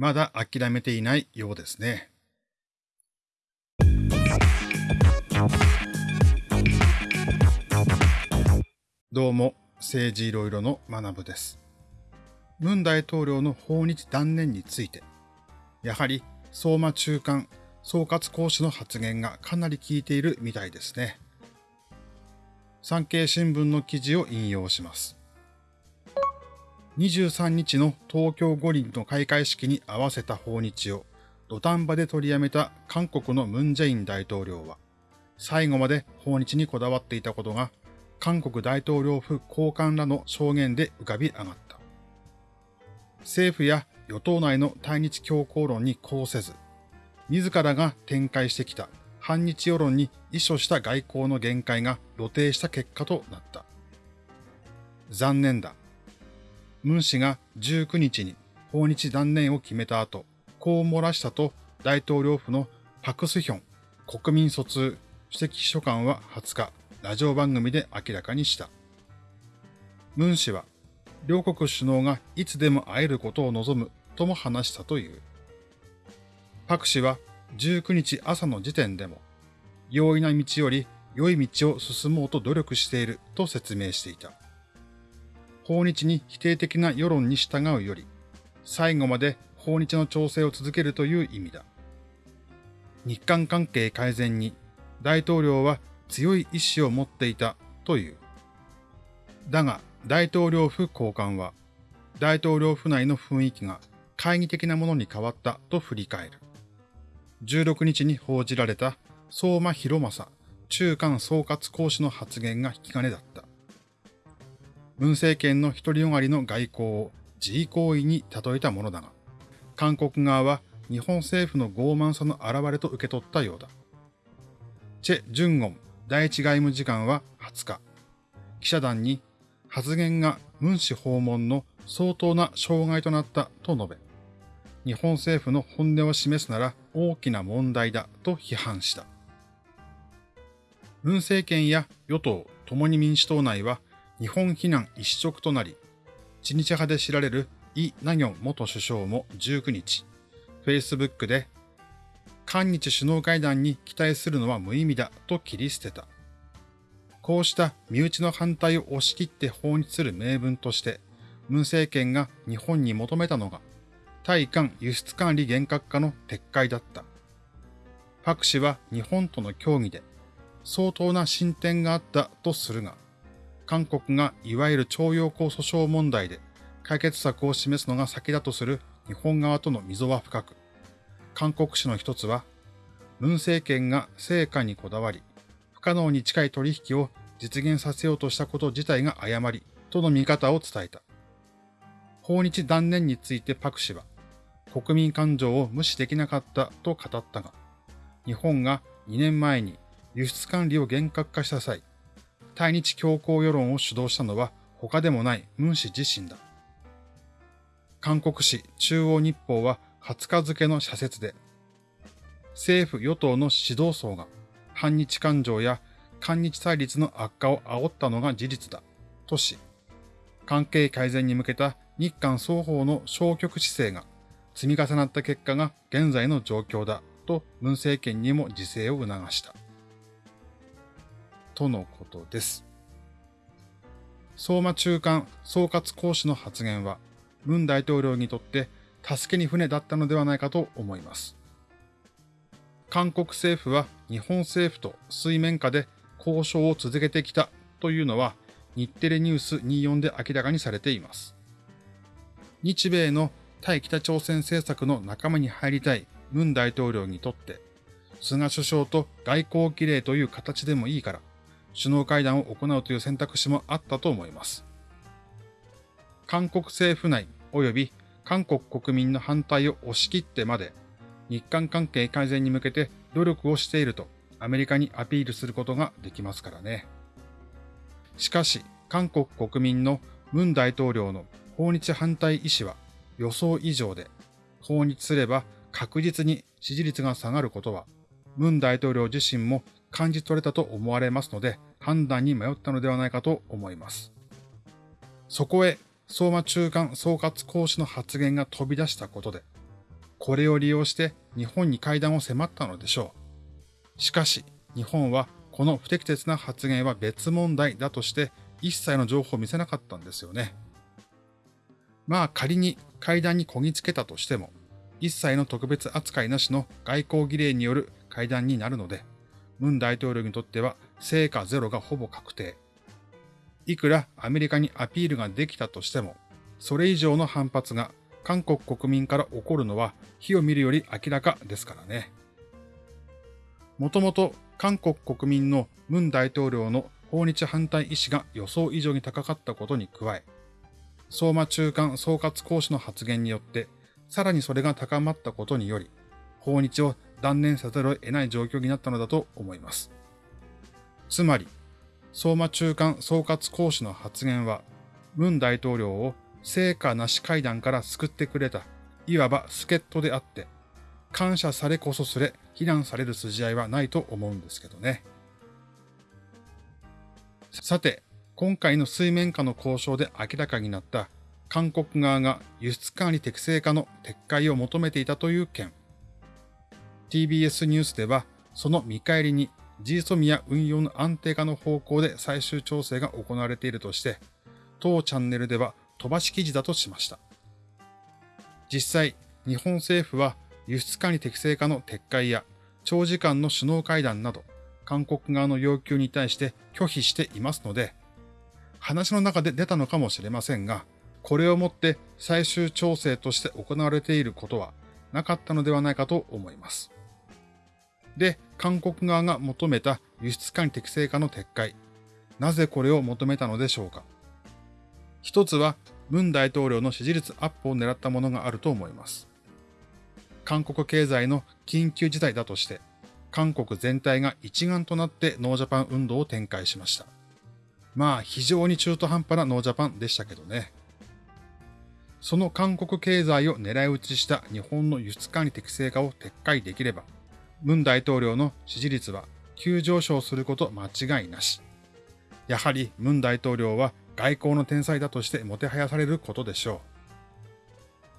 まだ諦めていないようですね。どうも、政治いろいろの学部です。文大統領の訪日断念について、やはり相馬中間、総括講師の発言がかなり効いているみたいですね。産経新聞の記事を引用します。23日の東京五輪の開会式に合わせた訪日を土壇場で取りやめた韓国のムンジェイン大統領は、最後まで訪日にこだわっていたことが韓国大統領府高官らの証言で浮かび上がった。政府や与党内の対日強硬論にこうせず、自らが展開してきた反日世論に遺書した外交の限界が露呈した結果となった。残念だ。ムン氏が19日に訪日断念を決めた後、こう漏らしたと大統領府のパクスヒョン国民疎通主席秘書官は20日、ラジオ番組で明らかにした。ムン氏は、両国首脳がいつでも会えることを望むとも話したという。パク氏は19日朝の時点でも、容易な道より良い道を進もうと努力していると説明していた。訪日に否定的な世論に従うより、最後まで訪日の調整を続けるという意味だ。日韓関係改善に大統領は強い意志を持っていたという。だが、大統領府高官は、大統領府内の雰囲気が懐疑的なものに変わったと振り返る。16日に報じられた相馬博正中間総括講師の発言が引き金だった。文政権の独りよがりの外交を自慰行為に例えたものだが、韓国側は日本政府の傲慢さの表れと受け取ったようだ。チェ・ジュンゴン第一外務次官は20日、記者団に発言がムン氏訪問の相当な障害となったと述べ、日本政府の本音を示すなら大きな問題だと批判した。ムン政権や与党共に民主党内は日本非難一色となり、知日派で知られるイ・ナギョン元首相も19日、Facebook で韓日首脳会談に期待するのは無意味だと切り捨てた。こうした身内の反対を押し切って訪日する名分として、文政権が日本に求めたのが、対韓輸出管理厳格化の撤回だった。パク氏は日本との協議で相当な進展があったとするが、韓国がいわゆる徴用工訴訟問題で解決策を示すのが先だとする日本側との溝は深く、韓国紙の一つは、文政権が成果にこだわり、不可能に近い取引を実現させようとしたこと自体が誤り、との見方を伝えた。訪日断念についてパク氏は、国民感情を無視できなかったと語ったが、日本が2年前に輸出管理を厳格化した際、対日強硬世論を主導したのは他でもないムン氏自身だ。韓国紙中央日報は20日付の社説で、政府与党の指導層が反日感情や韓日対立の悪化を煽ったのが事実だ、とし、関係改善に向けた日韓双方の消極姿勢が積み重なった結果が現在の状況だ、と文政権にも自制を促した。とのことです。相馬中間総括講師の発言は、文大統領にとって助けに船だったのではないかと思います。韓国政府は日本政府と水面下で交渉を続けてきたというのは日テレニュース24で明らかにされています。日米の対北朝鮮政策の仲間に入りたい文大統領にとって、菅首相と外交儀礼という形でもいいから、首脳会談を行うという選択肢もあったと思います。韓国政府内及び韓国国民の反対を押し切ってまで、日韓関係改善に向けて努力をしているとアメリカにアピールすることができますからね。しかし、韓国国民のムン大統領の訪日反対意思は予想以上で、訪日すれば確実に支持率が下がることは、ムン大統領自身も感じ取れたと思われますので、判断に迷ったのではないかと思います。そこへ相馬中間総括講師の発言が飛び出したことで、これを利用して日本に会談を迫ったのでしょう。しかし、日本はこの不適切な発言は別問題だとして一切の情報を見せなかったんですよね。まあ仮に会談にこぎつけたとしても、一切の特別扱いなしの外交儀礼による会談になるので、ムン大統領にとっては成果ゼロがほぼ確定。いくらアメリカにアピールができたとしても、それ以上の反発が韓国国民から起こるのは火を見るより明らかですからね。もともと韓国国民のムン大統領の訪日反対意志が予想以上に高かったことに加え、相馬中間総括講師の発言によって、さらにそれが高まったことにより、訪日を断念さざるを得ない状況になったのだと思います。つまり、相馬中間総括講師の発言は、ムン大統領を成果なし会談から救ってくれた、いわば助っ人であって、感謝されこそすれ、非難される筋合いはないと思うんですけどね。さて、今回の水面下の交渉で明らかになった韓国側が輸出管理適正化の撤回を求めていたという件。TBS ニュースでは、その見返りに GSOMIA 運用の安定化の方向で最終調整が行われているとして、当チャンネルでは飛ばし記事だとしました。実際、日本政府は輸出管理適正化の撤回や長時間の首脳会談など、韓国側の要求に対して拒否していますので、話の中で出たのかもしれませんが、これをもって最終調整として行われていることはなかったのではないかと思います。で、韓国側が求めた輸出管理適正化の撤回。なぜこれを求めたのでしょうか一つは、文大統領の支持率アップを狙ったものがあると思います。韓国経済の緊急事態だとして、韓国全体が一丸となってノージャパン運動を展開しました。まあ、非常に中途半端なノージャパンでしたけどね。その韓国経済を狙い撃ちした日本の輸出管理適正化を撤回できれば、文大統領の支持率は急上昇すること間違いなし。やはり文大統領は外交の天才だとしてもてはやされることでしょ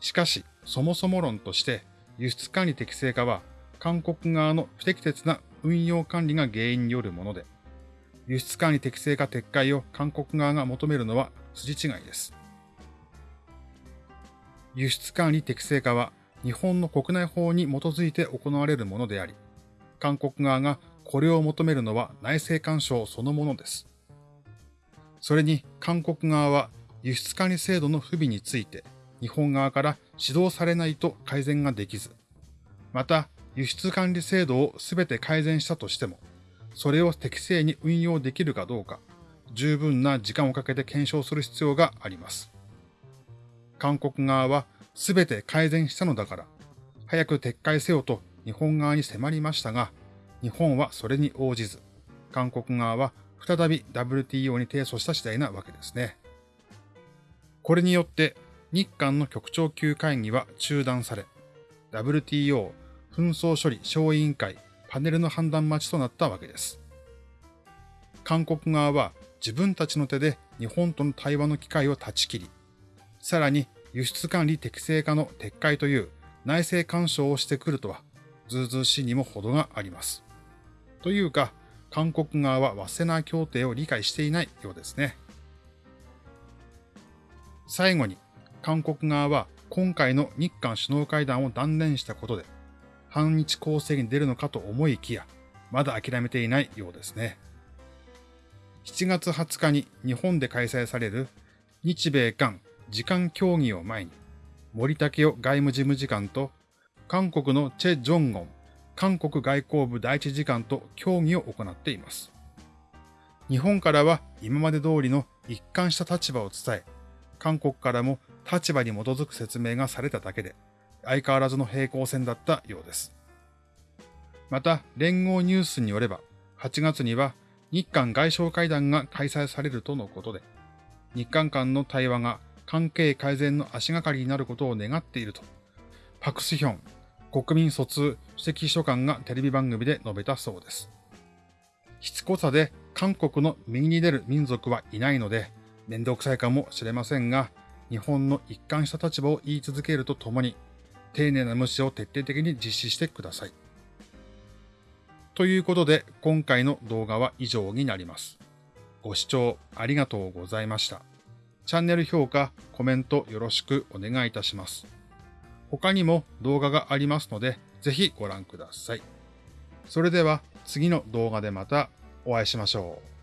う。しかし、そもそも論として、輸出管理適正化は韓国側の不適切な運用管理が原因によるもので、輸出管理適正化撤回を韓国側が求めるのは筋違いです。輸出管理適正化は日本の国内法に基づいて行われるものであり、韓国側がこれを求めるのは内政干渉そのものです。それに韓国側は輸出管理制度の不備について日本側から指導されないと改善ができず、また輸出管理制度をすべて改善したとしても、それを適正に運用できるかどうか、十分な時間をかけて検証する必要があります。韓国側はすべて改善したのだから、早く撤回せよと日本側に迫りましたが、日本はそれに応じず、韓国側は再び WTO に提訴した次第なわけですね。これによって日韓の局長級会議は中断され、WTO 紛争処理小委員会パネルの判断待ちとなったわけです。韓国側は自分たちの手で日本との対話の機会を断ち切り、さらに輸出管理適正化の撤回という内政干渉をしてくるとは、ずうずうしいにも程があります。というか、韓国側はワセナ協定を理解していないようですね。最後に、韓国側は今回の日韓首脳会談を断念したことで、反日攻勢に出るのかと思いきや、まだ諦めていないようですね。7月20日に日本で開催される日米韓時間協議を前に、森武夫外務事務次官と韓国のチェ・ジョンゴン韓国外交部第一次官と協議を行っています。日本からは今まで通りの一貫した立場を伝え、韓国からも立場に基づく説明がされただけで、相変わらずの平行線だったようです。また、連合ニュースによれば、8月には日韓外相会談が開催されるとのことで、日韓間の対話が関係改善の足がかりになることを願っていると、パクスヒョン国民疎通首席秘書官がテレビ番組で述べたそうです。しつこさで韓国の右に出る民族はいないので、面倒くさいかもしれませんが、日本の一貫した立場を言い続けるとともに、丁寧な無視を徹底的に実施してください。ということで、今回の動画は以上になります。ご視聴ありがとうございました。チャンネル評価、コメントよろしくお願いいたします。他にも動画がありますので、ぜひご覧ください。それでは次の動画でまたお会いしましょう。